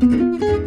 Mm-hmm.